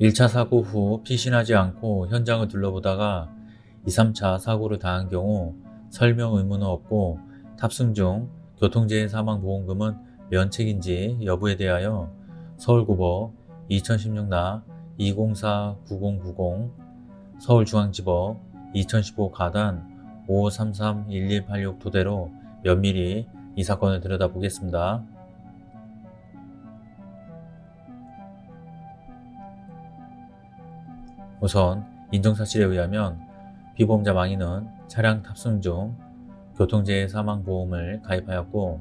1차 사고 후 피신하지 않고 현장을 둘러보다가 2, 3차 사고를 당한 경우 설명 의무는 없고 탑승 중 교통재해 사망보험금은 면책인지 여부에 대하여 서울고법 2016나 204-9090 서울중앙지법 2015 가단 5533-1186 토대로 면밀히 이 사건을 들여다보겠습니다. 우선 인정사실에 의하면 피보험자 망인은 차량 탑승 중 교통재해 사망보험을 가입하였고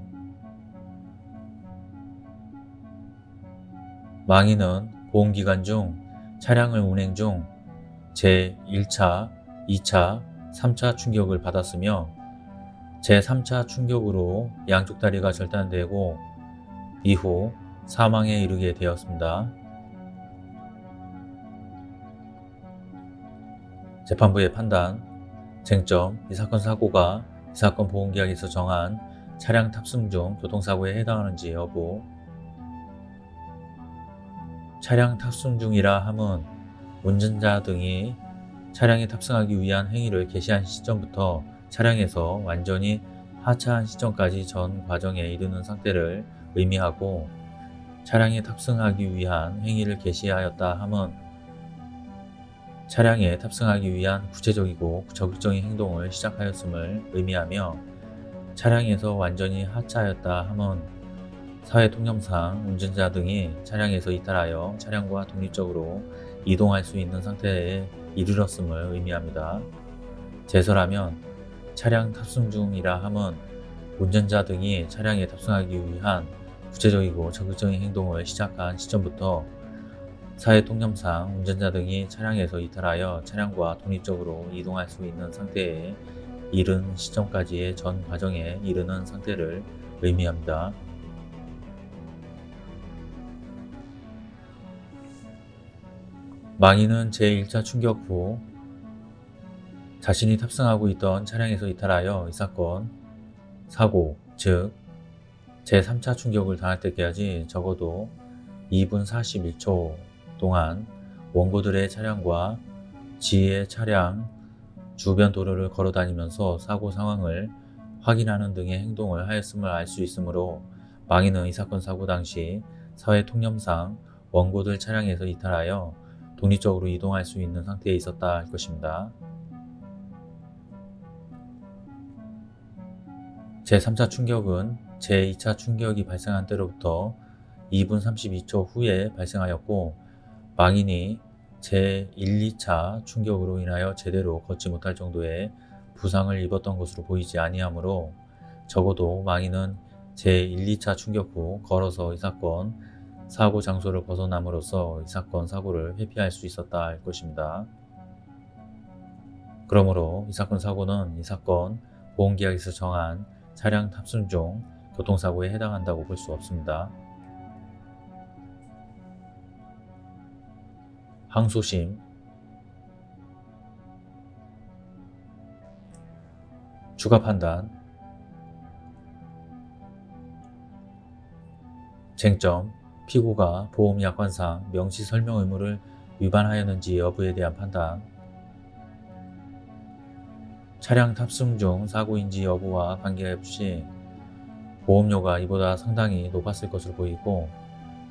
망인은 보험기간 중 차량을 운행 중 제1차, 2차, 3차 충격을 받았으며 제3차 충격으로 양쪽 다리가 절단되고 이후 사망에 이르게 되었습니다. 재판부의 판단, 쟁점, 이 사건 사고가 이 사건 보험계약에서 정한 차량 탑승 중 교통사고에 해당하는지 여부. 차량 탑승 중이라 함은 운전자 등이 차량에 탑승하기 위한 행위를 개시한 시점부터 차량에서 완전히 하차한 시점까지 전 과정에 이르는 상태를 의미하고 차량에 탑승하기 위한 행위를 개시하였다 함은 차량에 탑승하기 위한 구체적이고 적극적인 행동을 시작하였음을 의미하며 차량에서 완전히 하차하였다 함은 사회통념상 운전자 등이 차량에서 이탈하여 차량과 독립적으로 이동할 수 있는 상태에 이르렀음을 의미합니다. 제설하면 차량 탑승 중이라 함은 운전자 등이 차량에 탑승하기 위한 구체적이고 적극적인 행동을 시작한 시점부터 사회통념상 운전자 등이 차량에서 이탈하여 차량과 독립적으로 이동할 수 있는 상태에 이른 시점까지의 전 과정에 이르는 상태를 의미합니다. 망인은 제1차 충격 후 자신이 탑승하고 있던 차량에서 이탈하여 이 사건, 사고, 즉 제3차 충격을 당할 때까지 적어도 2분 41초 동안 원고들의 차량과 지의 차량 주변 도로를 걸어 다니면서 사고 상황을 확인하는 등의 행동을 하였음을 알 수 있으므로 망인은 이 사건 사고 당시 사회 통념상 원고들 차량에서 이탈하여 독립적으로 이동할 수 있는 상태에 있었다 할 것입니다. 제3차 충격은 제2차 충격이 발생한 때로부터 2분 32초 후에 발생하였고 망인이 제1, 2차 충격으로 인하여 제대로 걷지 못할 정도의 부상을 입었던 것으로 보이지 아니하므로 적어도 망인은 제1, 2차 충격 후 걸어서 이 사건 사고 장소를 벗어남으로써 이 사건 사고를 회피할 수 있었다 할 것입니다. 그러므로 이 사건 사고는 이 사건 보험계약에서 정한 차량 탑승 중 교통사고에 해당한다고 볼 수 없습니다. 항소심. 추가 판단. 쟁점. 피고가 보험약관상 명시 설명 의무를 위반하였는지 여부에 대한 판단. 차량 탑승 중 사고인지 여부와 관계없이 보험료가 이보다 상당히 높았을 것으로 보이고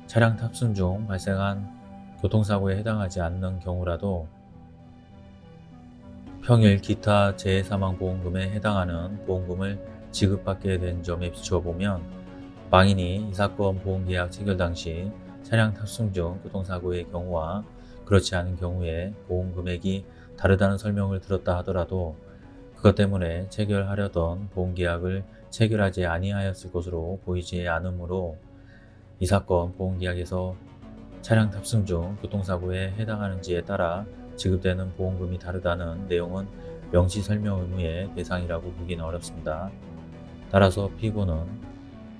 차량 탑승 중 발생한 교통사고에 해당하지 않는 경우라도 평일 기타 재해사망보험금에 해당하는 보험금을 지급받게 된 점에 비추어 보면 망인이 이 사건 보험계약 체결 당시 차량 탑승 중 교통사고의 경우와 그렇지 않은 경우에 보험금액이 다르다는 설명을 들었다 하더라도 그것 때문에 체결하려던 보험계약을 체결하지 아니하였을 것으로 보이지 않으므로 이 사건 보험계약에서 차량 탑승 중 교통사고에 해당하는지에 따라 지급되는 보험금이 다르다는 내용은 명시 설명 의무의 대상이라고 보기는 어렵습니다. 따라서 피고는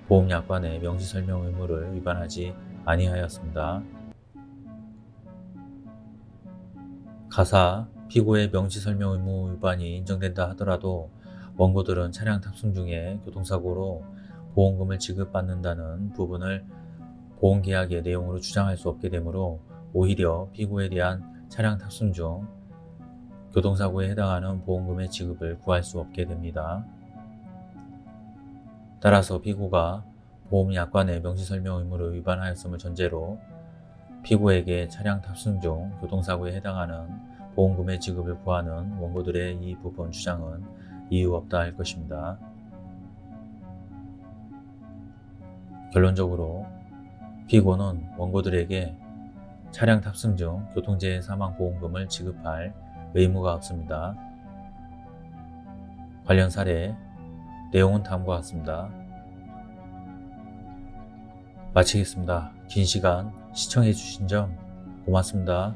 보험약관의 명시 설명 의무를 위반하지 아니하였습니다. 가사 피고의 명시 설명 의무 위반이 인정된다 하더라도 원고들은 차량 탑승 중에 교통사고로 보험금을 지급받는다는 부분을 보험계약의 내용으로 주장할 수 없게 되므로 오히려 피고에 대한 차량 탑승 중 교통사고에 해당하는 보험금의 지급을 구할 수 없게 됩니다. 따라서 피고가 보험약관의 명시설명 의무를 위반하였음을 전제로 피고에게 차량 탑승 중 교통사고에 해당하는 보험금의 지급을 구하는 원고들의 이 부분 주장은 이유 없다 할 것입니다. 결론적으로 피고는 원고들에게 차량 탑승 중 교통재해 사망 보험금을 지급할 의무가 없습니다. 관련 사례 내용은 다음과 같습니다. 마치겠습니다. 긴 시간 시청해 주신 점 고맙습니다.